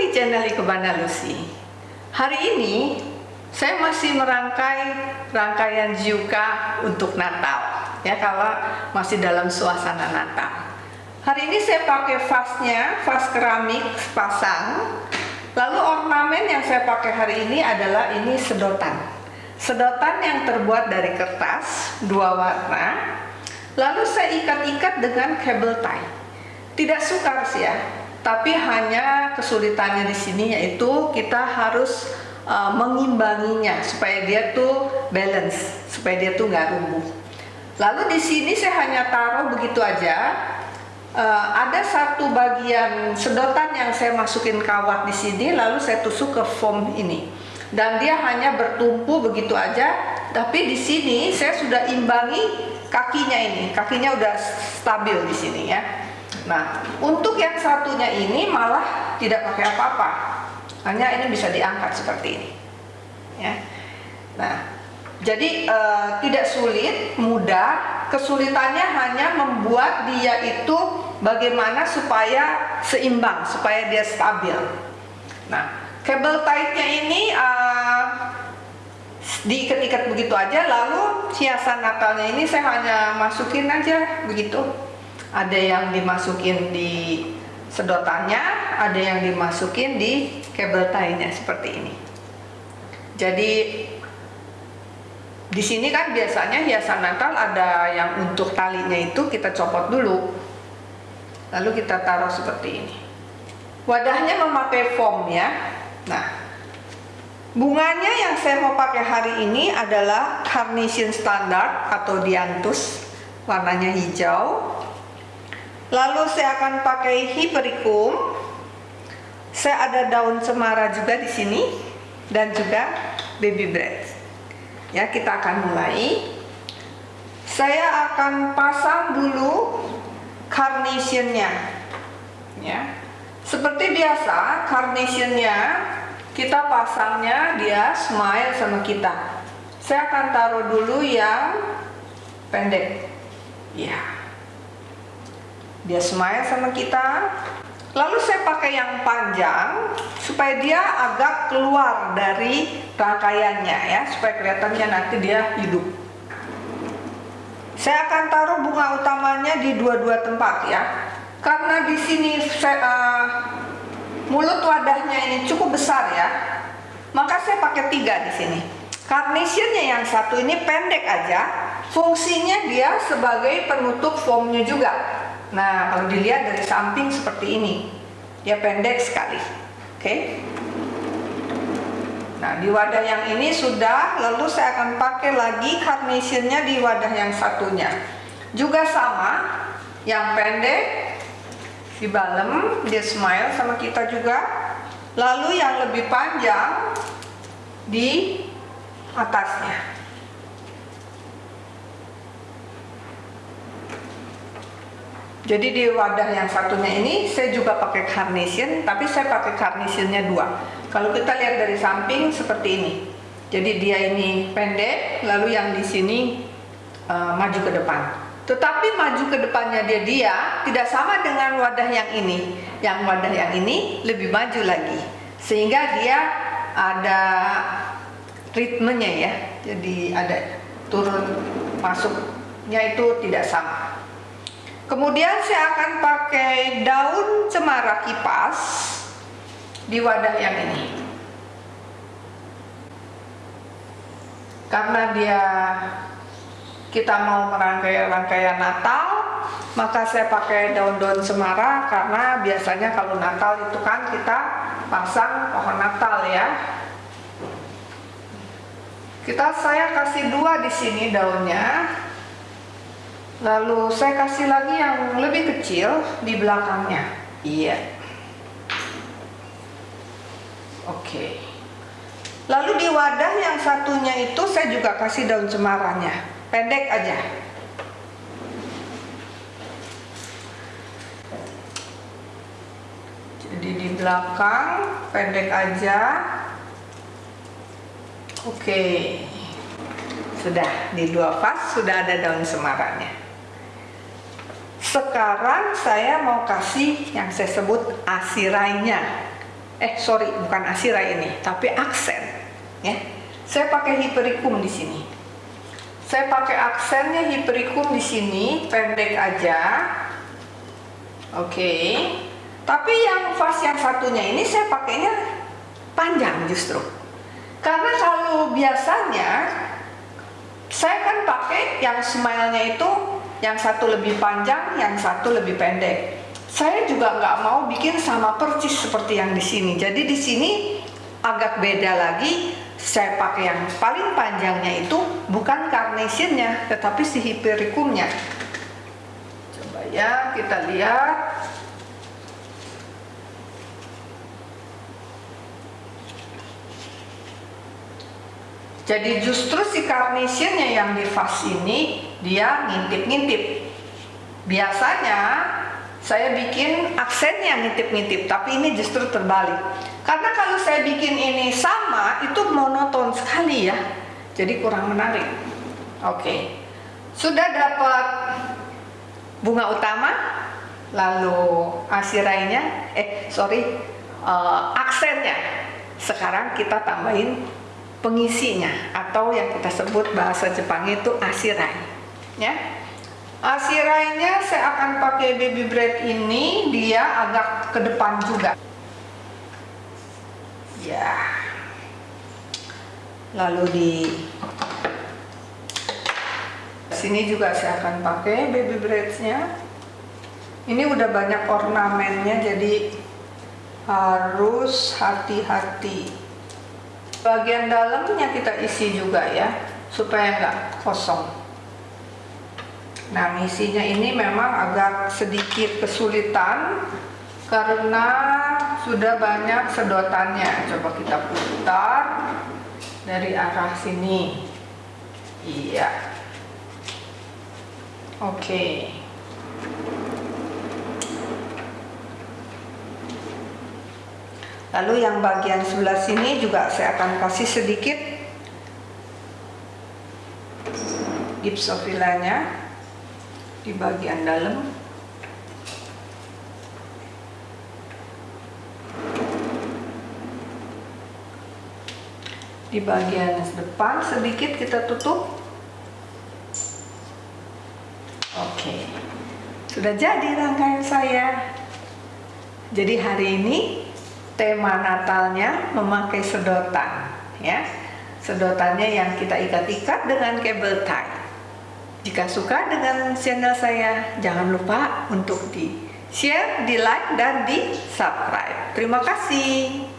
di channel Ikebana Lucy. Hari ini saya masih merangkai rangkaian Jiuka untuk Natal. Ya, kalau masih dalam suasana Natal. Hari ini saya pakai vasnya, vas keramik pasang. Lalu ornamen yang saya pakai hari ini adalah ini sedotan. Sedotan yang terbuat dari kertas, dua warna. Lalu saya ikat-ikat dengan cable tie. Tidak sukar sih ya, tapi hanya kesulitannya di sini yaitu kita harus uh, mengimbanginya supaya dia tuh balance, supaya dia tuh nggak rumbuh. Lalu di sini saya hanya taruh begitu aja. Uh, ada satu bagian sedotan yang saya masukin kawat di sini, lalu saya tusuk ke foam ini, dan dia hanya bertumpu begitu aja. Tapi di sini saya sudah imbangi kakinya ini, kakinya udah stabil di sini ya. Nah, untuk yang satunya ini malah tidak pakai apa-apa. Hanya ini bisa diangkat seperti ini. Ya. Nah, jadi e, tidak sulit, mudah. Kesulitannya hanya membuat dia itu bagaimana supaya seimbang, supaya dia stabil. Nah, kabel tie-nya ini e, diikat-ikat begitu aja, lalu hiasan Natalnya ini saya hanya masukin aja begitu ada yang dimasukin di sedotannya, ada yang dimasukin di kabel tie-nya seperti ini. Jadi di sini kan biasanya hiasan Natal ada yang untuk talinya itu kita copot dulu. Lalu kita taruh seperti ini. Wadahnya memakai foam ya. Nah, bunganya yang saya mau pakai hari ini adalah Carnation Standard atau Dianthus, warnanya hijau. Lalu saya akan pakai Hypericum. Saya ada daun cemara juga di sini dan juga baby bread. Ya, kita akan mulai. Saya akan pasang dulu carnationnya. Ya. Seperti biasa, carnationnya kita pasangnya dia smile sama kita. Saya akan taruh dulu yang pendek. Ya dia smile sama kita. Lalu saya pakai yang panjang supaya dia agak keluar dari rangkaiannya ya supaya kelihatannya nanti dia hidup. Saya akan taruh bunga utamanya di dua-dua tempat ya. Karena di sini saya, uh, mulut wadahnya ini cukup besar ya. Maka saya pakai tiga di sini. Carnationnya yang satu ini pendek aja. Fungsinya dia sebagai penutup foamnya juga Nah, kalau dilihat dari samping seperti ini, dia pendek sekali. Oke. Okay? Nah, di wadah yang ini sudah, lalu saya akan pakai lagi carnationnya di wadah yang satunya. Juga sama, yang pendek di balem, dia smile sama kita juga. Lalu yang lebih panjang di atasnya. Jadi di wadah yang satunya ini saya juga pakai carnation, tapi saya pakai carnationnya dua. Kalau kita lihat dari samping seperti ini. Jadi dia ini pendek, lalu yang di sini uh, maju ke depan. Tetapi maju ke depannya dia dia tidak sama dengan wadah yang ini. Yang wadah yang ini lebih maju lagi, sehingga dia ada ritmenya ya. Jadi ada turun masuknya itu tidak sama. Kemudian saya akan pakai daun cemara kipas di wadah yang ini. Karena dia kita mau merangkai rangkaian Natal, maka saya pakai daun-daun cemara karena biasanya kalau Natal itu kan kita pasang pohon Natal ya. Kita saya kasih dua di sini daunnya Lalu saya kasih lagi yang lebih kecil di belakangnya. Iya. Oke. Lalu di wadah yang satunya itu saya juga kasih daun cemaranya. Pendek aja. Jadi di belakang pendek aja. Oke. Sudah di dua vas sudah ada daun cemaranya. Sekarang saya mau kasih yang saya sebut asirainya. eh sorry bukan asira ini tapi aksen ya. Saya pakai hiperikum di sini. Saya pakai aksennya hiperikum di sini pendek aja. Oke. Tapi yang fast yang satunya ini saya pakainya panjang justru. Karena kalau biasanya saya kan pakai yang smile-nya itu yang satu lebih panjang, yang satu lebih pendek. Saya juga nggak mau bikin sama persis seperti yang di sini. Jadi di sini agak beda lagi. Saya pakai yang paling panjangnya itu bukan carnationnya, tetapi si hypericumnya. Coba ya kita lihat. Jadi justru si carnationnya yang di vas ini dia ngintip-ngintip. Biasanya saya bikin aksennya ngintip-ngintip, tapi ini justru terbalik. Karena kalau saya bikin ini sama, itu monoton sekali ya. Jadi kurang menarik. Oke. Sudah dapat bunga utama, lalu asirainya, eh sorry, uh, aksennya. Sekarang kita tambahin pengisinya atau yang kita sebut bahasa Jepang itu asirai ya. Asirainya saya akan pakai baby bread ini dia agak ke depan juga. Ya. Lalu di sini juga saya akan pakai baby breadnya ini udah banyak ornamennya jadi harus hati-hati. Bagian dalamnya kita isi juga ya supaya nggak kosong nah misinya ini memang agak sedikit kesulitan karena sudah banyak sedotannya. Coba kita putar dari arah sini. Iya. Oke. Lalu yang bagian sebelah sini juga saya akan kasih sedikit gipsofilanya di bagian dalam. Di bagian depan sedikit kita tutup. Oke. Sudah jadi rangkaian saya. Jadi hari ini tema Natalnya memakai sedotan ya sedotannya yang kita ikat-ikat dengan kabel tie jika suka dengan channel saya jangan lupa untuk di share, di like, dan di subscribe terima kasih